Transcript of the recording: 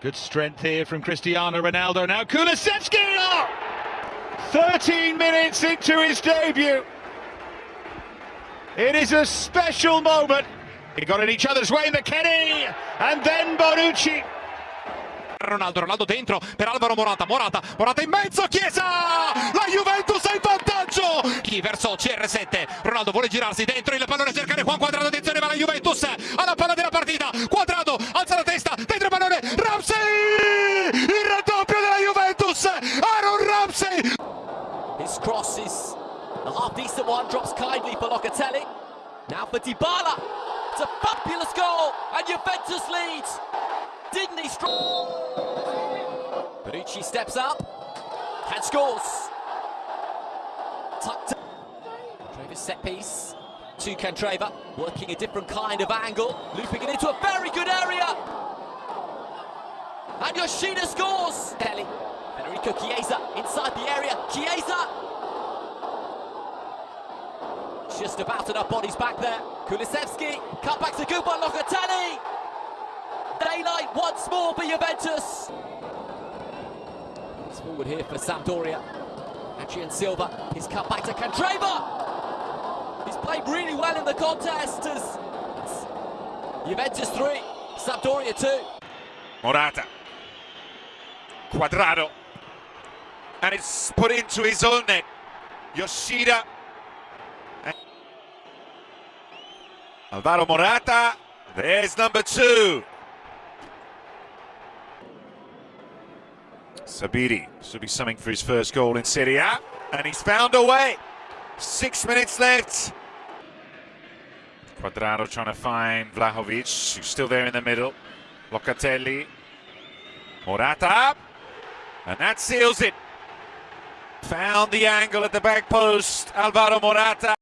Good strength here from Cristiano Ronaldo. Now Kulusevski! Oh! 13 minutes into his debut. It is a special moment. They got in each other's way, McKennie, and then Bonucci. Ronaldo, Ronaldo dentro per Alvaro Morata, Morata, Morata in mezzo, Chiesa! La Juventus è in vantaggio! Chi verso CR7, Ronaldo vuole girarsi dentro, il pallone cercare Juan Quadrado, attenzione va la Juventus, alla palla della partita, Quadrado, alza la testa, Ramsey! Il raddoppio della Juventus, Aaron Ramsey! His cross is a half decent one, drops kindly for Locatelli. Now for Dybala, it's a fabulous goal, and Juventus leads. Didn't he strong? Bonucci steps up and scores. Tucked. Trevor's set piece to Candreva, working a different kind of angle, looping it into a very good area. And Yoshida scores. Kelly, Federico Chiesa inside the area. Chiesa. Just about enough bodies back there. Kulusevski, cut back to Gupa Locatelli. Daylight once more for Juventus. It's forward here for Sampdoria. Adrien Silva, his cut back to Candreva. He's played really well in the contest as Juventus 3, Sampdoria 2. Morata, Cuadrado, and it's put into his own net. Yoshida, Alvaro Morata, there's number two. Sabiri should be something for his first goal in Serie A, and he's found a way. Six minutes left. Cuadrado trying to find Vlahovic, who's still there in the middle. Locatelli, Morata, and that seals it. Found the angle at the back post, Alvaro Morata.